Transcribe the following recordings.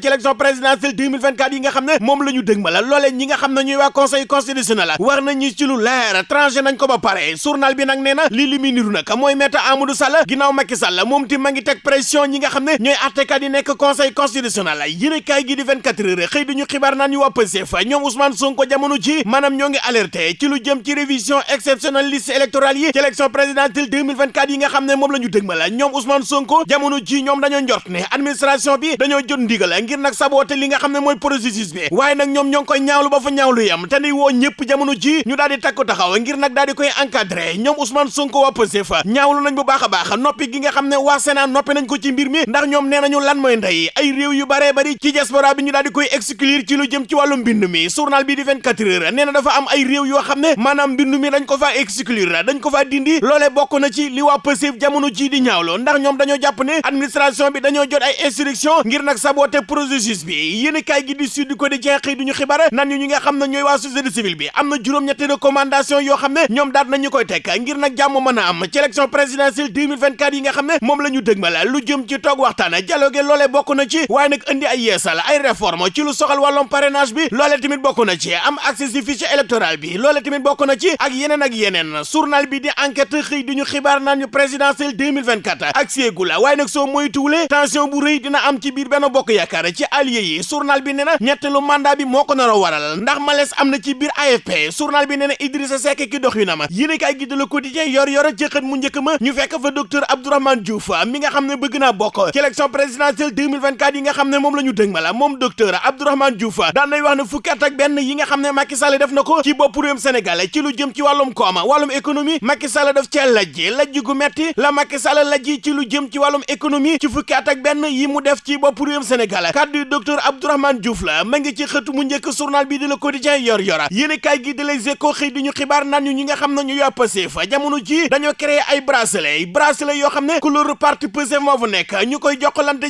ci élection présidentielle 2024 yi nga xam ne moom la ñu dëg ma la loolee ñi nga xam ne ñuy waa conseil constitutionnel war nañu ci lu leer tranché nañ ko ba pare journal bi nag nee na lii li muy niru nag mooy Maître Amadou Sall ginnaaw Macky Sall moom ti ma ngi teg pression ñi nga xam ne ñooy attekat yi conseil constitutionnel yéen kaay gi di 24 heures xëy duñu xibaar naan ñu waa Pastef ñoom Ousmane Sonko jamono ji maanaam ñoo ngi alerté ci lu jëm ci révision exceptionnelle liste électorale yi ci élection présidentielle 2024 yi nga xam ne moom la ñu dëg ma la ñoom Ousmane Sonko jamono ji ñoom dañoo njort ne administration bi dañoo jot ndigal ngir nag saboté li nga xam ne mooy processus bi waaye nag ñoom ñoo ngi koy ñaawlu ba fa ñaawlu yam te ni woo ñëpp jamono ji ñu daal di takku taxaw ngir nag daal di koy encadré ñoom Ousmane Sonko waa Pastef ñaawlu nañ bu baax a baax noppi gi nga xam ne waa Sénat noppi nañ ko ci mbir mi ndax ñoom nee nañu lan mooy ndey ay réew yu baree bari ci diaspora bi ñu daal di koy exclure ci lu jëm ci mbind mi journal bi di 24 heures nee na dafa am ay réew yoo xam ne maanaam mbind mi dañ ko faa exclure dañ ko faa dindi loolee bokk na ci li waa Pastef jamono ji di ñaawlu ndax ñoom dañoo jàpp ne administration bi dañoo jot ay instruction ngir nag saboter processus bi. Yéen kaay gi di Sud Quotidien xëy duñu xibaar nan ñu nga xam ne ñooy waa société civile bi. Am na juróom-ñetti recommandation yoo xam ne ñoom daat nañu koy teg ngir nag jàmm mën a am ci élection présidentielle 2024 yi nga xam ne moom la ñu dëgmal lu jëm ci toog waxtaan. Dialogue loolee bokk na ci waaye nag indi ay yeesal ay réforme ci lu soxal wàllum parrainage bi. Loolee tamit bokk na ci am accès ci fichier électoral bi. Loolee tamit bokk na ci ak yeneen ak yeneen. Journal bi di enquête xëy di ñu xibaar naan ñu présidentielle 2024 ak séegu la waaye nag soo moytuwulee tension bu rëy dina am ci biir benn bokk yaakaar ci allié yi journal bi nee na ñetteelu mandat bi moo ko nar a waral ndax malaise am na ci biir AFP journal bi nee na Idrissa Seck ki dox yu na ma yéen kay gi de Le Quotidien yor yor ci xët mu njëkk ma ñu fekk fa docteur Abdourahmane Diouf mi nga xam ne bëgg naa bokk ci élection présidentielle 2024 yi nga xam ne moom la ñu dëg ma la moom docteur Abdourahmane Diouf daan nay wax ne fukki ak benn yi nga xam ne Macky Sall def na ko ci bopp réewum Sénégal ci lu jëm ci wàllum kooma wàllum économie Macky Sall def cee lajji lajji gu metti la Macky Sall lajji ci lu jëm ci wàllum économie ci fukki ak benn yi mu def ci bopp réewum Sénégal kaddu docteur Abdourahmane Diouf la ma ngi ci xëtu mu njëkk journal bi di Le Quotidien yor yora. Yéen kaay gi de Les Échos xëy di ñu xibaar naan ñu nga xam ñu yaa Pastef jamono ji dañoo créé ay bracelet bracelet yoo xam ne couleur parti Pastef moo fa nekk ñu koy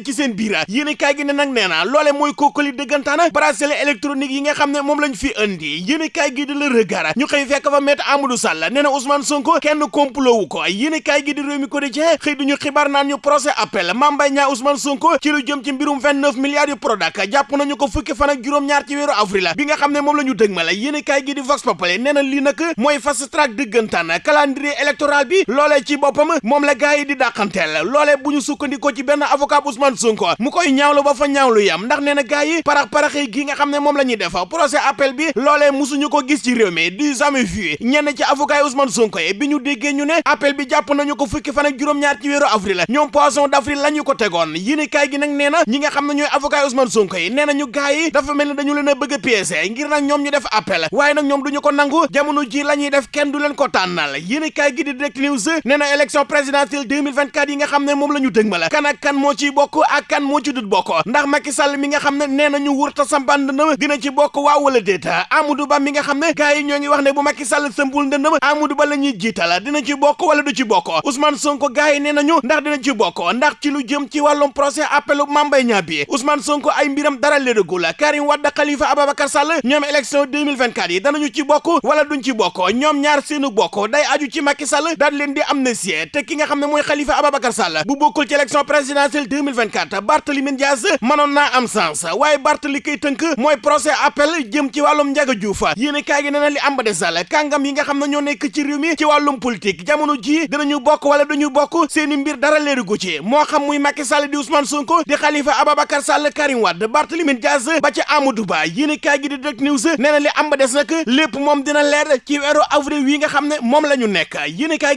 ci seen biir. Yéen kaay gi ne nag nee na loole mooy kookali dëggantaan bracelet électronique yi nga xam ne lañ fi indi. Yéen kaay gi di Le Regard ñu xëy fekk fa Maître Amadou Sall nee na Ousmane Sonko kenn complot wu ko. Yéen kaay gi di Rewmi Quotidien di ñu ñu procès appel Mame Mbaye Niang Ousmane Sonko ci lu jëm ci mbirum 29 milliards yu Prodac jàpp nañu ko fukki fan ak juróom-ñaar ci weeru avril bi nga xam ne moom la ñu dëg ma la yéen kaay gi di Vox Populi nee na lii nag mooy fast track dëggantaan calendrier électoral bi loolee ci boppam moom la gars yi di dàqanteel loolee bu ñu sukkandikoo ci benn avocat Ousmane Sonko mu koy ñaawlu ba fa ñaawlu yam ndax nee na gars yi parax paraxi gi nga xam ne moom la ñuy def procès appel bi loolee musuñu ko gis ci réew mi du jamais vu ñenn ci avocat Ousmane Sonko yi bi ñu déggee ñu ne appel bi jàpp nañu ko fukki fan ak juróom-ñaar ci weeru avril ñoom poisson d'avril la ñu ko tegoon yéen kaay gi nag nee na ñi nga xam ne ñooy avocat Ousmane Sonko yi nee na ñu gars yi dafa mel ni dañu leen a bëgg a ngir nag ñoom ñu def appel waaye nag ñoom duñu ko nangu jamono ji la ñuy def kenn du leen ko tànnal yéen kaay gi di Direct News nee na élection présidentielle 2024 yi nga xam ne moom la ñu kan ak kan moo ciy bokk ak kan moo ci dut bokk ndax Macky Sall mi nga xam ne nee na ñu wurta sampaan ndëndëm dina ci bokk waaw wala déet Amadou Ba mi nga xam ne gars yi ñoo wax ne bu Macky Sall sëmbul ndëndëm Amadou Ba la ñuy jiital dina ci bokk wala du ci bokk Ousmane Sonko gars yi nañu ndax dina ci bokk ndax ci lu jëm ci wàllum procès appelu Mame Mbaye Niang bi Ousmane Sonko ay mbiram dara lédagul Karim Wade Khalifa Ababacar Sall ñoom élection 2024 yi danañu ci bokk wala duñ ci bokk. Ñoom ñaar seenu bokk day aju ci Macky Sall daal leen di amnistie te ki nga xam ne mooy Khalifa Ababacar Sall bu bokkul ci élection présidentielle 2024 Barthélémy Dias mënoon naa am sens. Waaye Barthélémy kay tënk mooy procès appel jëm ci wàllum Ndiaga Diouf. Yéen kaay gi na li am ba de Sall kàngam yi nga xam ne ñoo nekk ci réew mi ci wàllum politique jamono ji dinañu bokk wala duñu bokk seeni mbir dara leeru gu ci. Moo xam muy Macky Sall di Ousmane Sonko di Khalifa Ababacar Sall Karim Wade Barthélémy Dias ba ci Amadou Ba yéen kaay gi di Direct News nee na li am ba des nag lépp moom dina leer ci weeru avril wi nga xam ne moom la ñu nekk.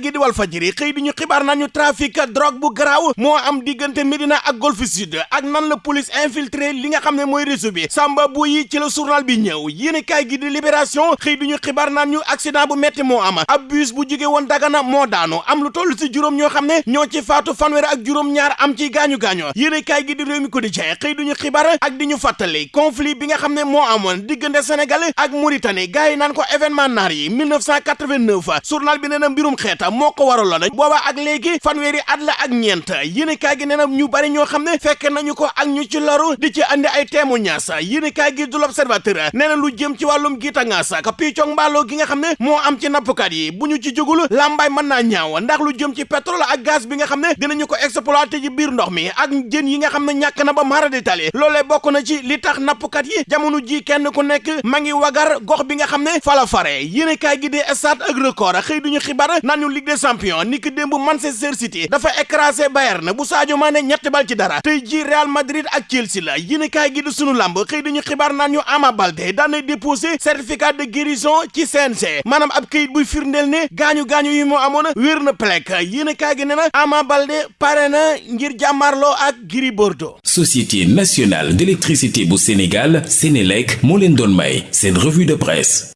Gi di Walf Fadjri xëy di ñu xibaar nañu trafic drogue bu garaaw moo am diggante Médina ak Golf Sud ak nan la police infiltré li nga xam ne réseau bi. Samba bu yi ci la journal bi ñëw yéen kaay gi di Libération xëy di ñu xibaar naan accident bu metti moo am. Ab bus bu jóge woon Dagana moo daanu am lu toll si juróom ñoo xam ne ñoo ci faatu fanweer ak juróom ñaar am ci gaañu-gaañoo yéen kaay gi di Rewmi Quotidien xëy duñu xibaar ak di ñu fàttali conflit bi nga xam ne moo amoon diggante Sénégal ak Mauritanie. Gars yi naan ko événement naar yi 1989 journal bi nee na mbirum xeeta moo ko waraloon. Booba ak léegi fanweeri at la ak ñeent. Yéen kaay gi nee na ñu bari ñoo xam ne fekk nañu ko ak ñu ci loru di ci andi ay témoignages. Yéen kaay gi du l'Observateur nee na lu jëm ci wàllum giita ngaas ak piccog mbaaloo gi nga xam ne moo am ci nappkat yi. Bu ñu ci jógul làmbaay mën naa ñaaw. Ndax lu jëm ci pétrole ak gaz bi nga xam ne dinañu ko exploité ci biir ndox mi ak jën yi nga xam ne ñàkk na ba mara di tali loolee bokk na ci li tax nappkat yi jamono ji kenn ku nekk ma ngi wagar gox bi nga xam ne fala fare. Yéen kaay gi di Stades ak Record xëy duñu xibaar naan ñu Ligue des champions ni ki démb Manchester City dafa écrasé Bayern bu Sadio Mané ñetti bal ci dara. Tey ji Real Madrid ak Chelsea la. Yéen kaay gi di sunu lamb xëy duñu xibaar naan ñu Ama Baldé daan na déposé certificat de guérison ci CNG maanaam ab këyit buy firndeel ne gaañu-gaañu yi moo amoon wér na plek. Yéen kaay gi ne na Ama Baldé pare na ngir jàmmarloo ak Gris Bordeaux. Société nationale d'électricité bu Sénégal Sénélec moo leen doon may seen revue de presse